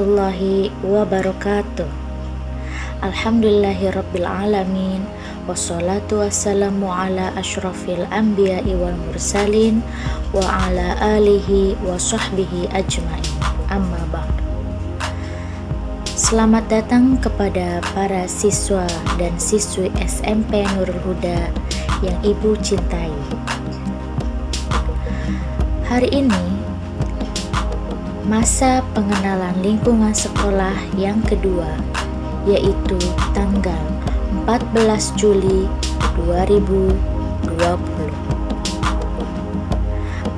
warahmatullahi wabarakatuh. Alhamdulillahi rabbil alamin Wassalatu wassalamu ala ashrafil anbiya'i wal mursalin Wa ala alihi wa sahbihi ajmain. Amma ba'd. Selamat datang kepada para siswa dan siswi SMP Nurul Huda yang Ibu cintai. Hari ini masa pengenalan lingkungan sekolah yang kedua yaitu tanggal 14 Juli 2020.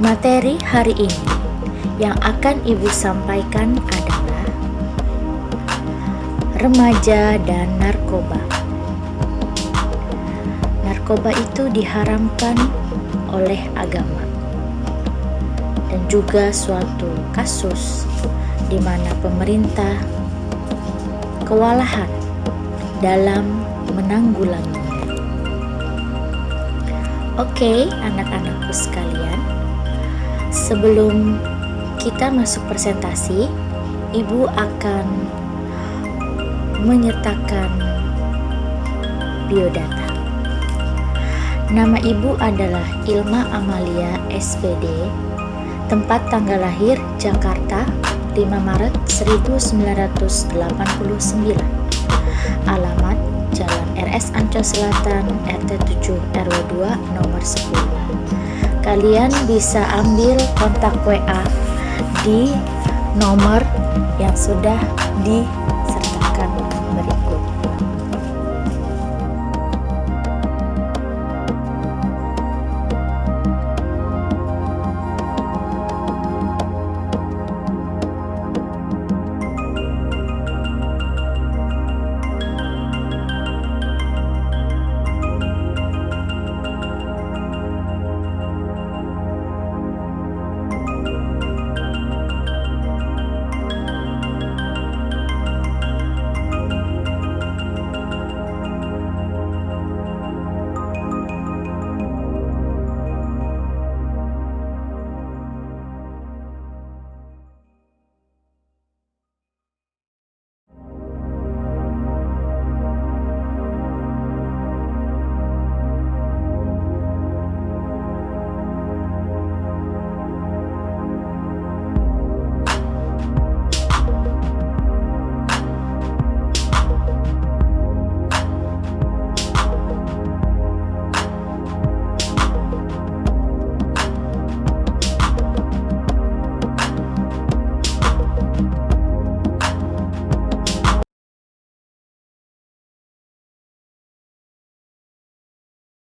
Materi hari ini yang akan Ibu sampaikan adalah remaja dan narkoba. Narkoba itu diharamkan oleh agama dan juga suatu kasus di mana pemerintah kewalahan dalam menanggulanginya. Oke, anak-anakku sekalian, sebelum kita masuk presentasi, Ibu akan menyertakan biodata. Nama Ibu adalah Ilma Amalia SPD Tempat tanggal lahir Jakarta 5 Maret 1989 Alamat Jalan RS Ancol Selatan RT 7 RW 2 nomor 10 Kalian bisa ambil kontak WA di nomor yang sudah di